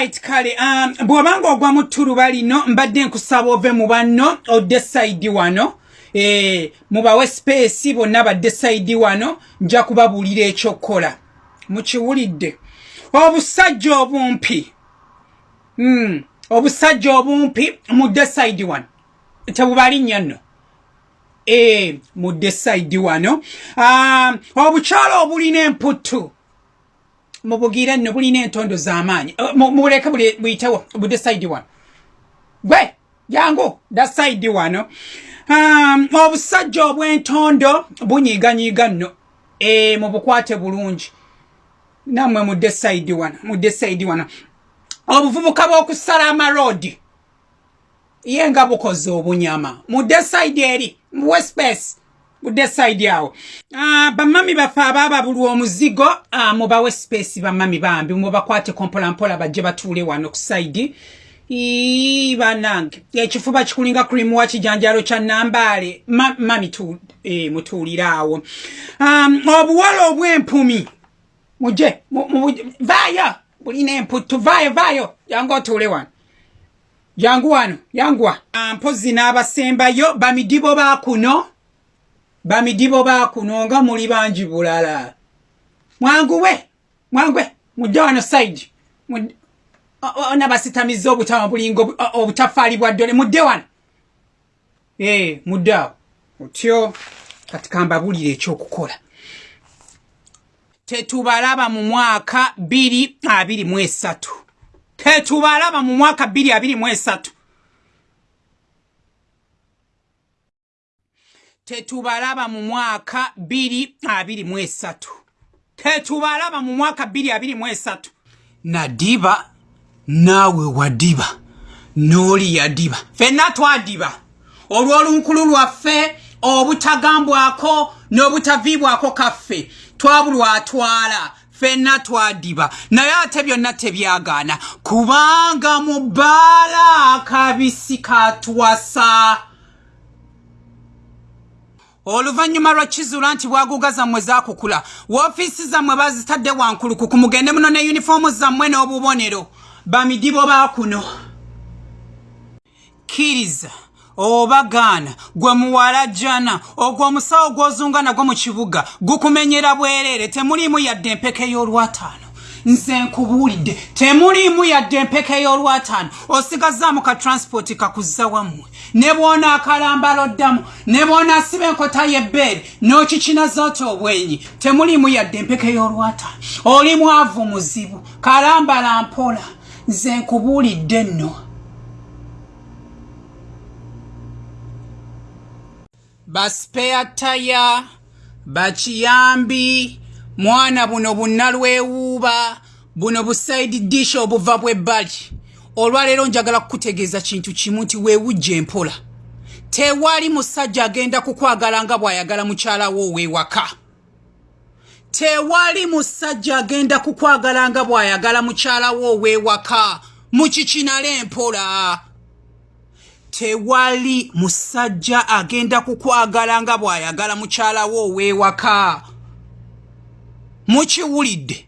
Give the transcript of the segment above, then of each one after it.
alright kale um, bw'obanga ogwa mu ttuluba lino mbadde nkusaba ove mu banno odde saidi wano. E, mubawe space bonna badde saidi wano nja kubabuulira ekyokkola mukiwulidde. Obusajja obumpi. Mm, obusajja obumpi mudde saidi wano. Tebubali nnyo nno. E, mudde saidi wano. Um, obukyalo obulina emputtu mubugire nno bulina entondo z'amaanyi. Uh, mubuleke buyitewo budde saidi wano. Gwe jangu da saidi wano. Um, obusajja obw'entondo bunyiiganyiiga nno. E, mubukwate bulungi. Nammwe mudde saidi wano mudde saidi wano. Obuvubuka bw'okusala amaroodi ye nga bukoze obunyama. Mudde saidi eri muwe space mudde saidi awo uh, bamami baffe abaababulwa omuzigo uh, mubawe space bamami bambi. Mubakwate kompolampola bajje batuule wano ku saidi banange. Ekifuba kikulinga krimu wa kijanjalo kya nambaale Ma, mami tu, e, mutuuliraawo um, obuwala obw'empumi. Muje vaayo bulina emputtu vaayo vaayo jangu otuule wano. Jangu wano yanguwa mpozi n'abasembayo bamidibo bakuno bamidibo baakuno nga muli bangi bulala. Mwanguwe mwanguwe mujja wano saidi ona basitamiza obutama bulinga obutafaali bwa ddole mudde wano. Eh, mudde awo. Otyo kati kambabulira ekyokukola. Tetubalaba mu mwaka 223 tetubalaba mu mwaka 223 tetubalaba mu mwaka bbiri abiri mu esatu. Tetubalaba mu mwaka bbiri abiri mu esatu. Nadiba naawe wadiba n'oli yadiba. Ffenna twadiba. Olw'olunkulu lwaffe obutagambwako n'obutaviibwako kaffe twabulwatwala. Ffenna twadiba. Naye ate byonna tebyagaana. Kubanga mu bbaala akabisi katwasa oluvannyuma lwa kizuula nti bwaguga zammwe zaakukula woofiisi zammwe bazitadde wankulukuku mugende muno ne yunifoomu zammwe n'obubonero. Bamidibo baakuno kkiriza oba gaana gwe muwala jana ogwo omusawo gw'ozunga nagwo mu kibuga gukumenyera bwereere temuliimu yadde empeke y'olwataano nze nkubuulidde. Temuliimu yadde empeke y'olwataano. Osigazaamu ka transpoti kakuzza wammwe. Ne bw'onaakalambala oddamu ne bw'onaasiba enkota y'ebbeere n'okikinaza oti obwenyi temuliimu yadde empeke y'olwataano. Oli mwavu muzibu. Kalambala mpola. Nze nkubuulidde nno. Basipeyataya bakiyambi mwana buno bunnalwewuuba buno busaidi dish obuva bw'ebbali olwaleero njagala kukutegeeza kintu kimu nti weewujja empola. Tewali musajja agenda kukwagala nga bw'ayagala mukyalawo ow'ewaka tewali musajja agenda kukwagala nga bw'ayagala mukyalawo ow'ewaka mukikinala empola tewali musajja agenda kukwagala nga bw'ayagala mukyalawo ow'ewaka mukiwulidde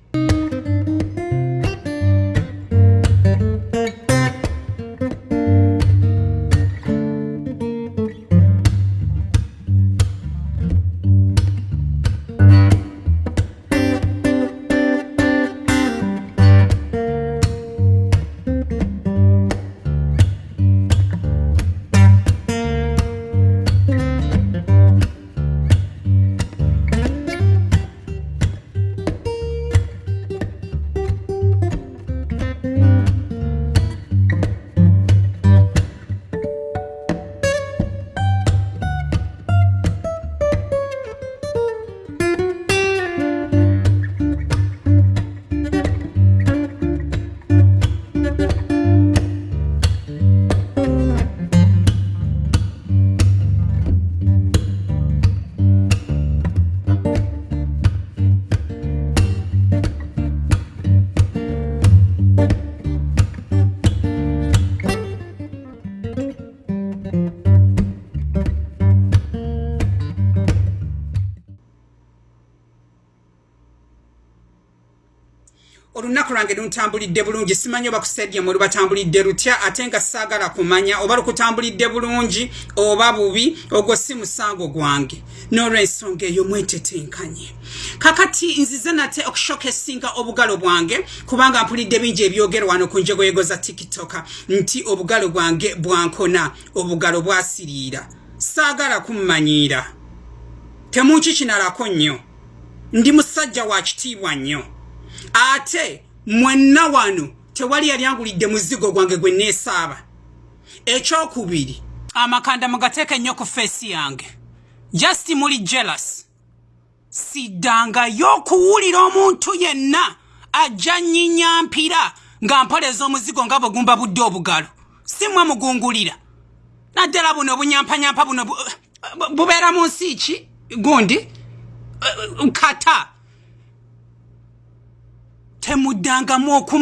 olunaku lwange luntambulidde bulungi. Simanyi oba kusedyamu lubatambulidde lutya ate nga saagala kumanya oba lukutambulidde bulungi oba bubi ogwo si musango gwange. N'olwensonga eyo mwetetenkanye. Kakati nzize nate okushokesinga obugalo bwange kubanga mpulidde bingi ebyogerwa wano ku njegoyego za tikitoka nti obugalo bwange bwankona obugalo bwasiriira. Saagala kummanyiira temunkikinalako nnyo. Ndi musajja wa kitiibwa nnyo. Ate mwenna wano tewali yali angulidde muzigo gwange gwe neesaaba. Ekyokubiri amakanda mugateeka ennyo ku feesi yange. Just muli jealous. Siddangayo okuwulira omuntu yenna ajja nnyinya mpira nga mpoleza omuzigo nga bwegumba budde obugalo. Si mmwe mugungulira. Naddala buno obunyamphanyampa buno bubeera mu nsi ki? Gundi? Kata temuddangamu okumma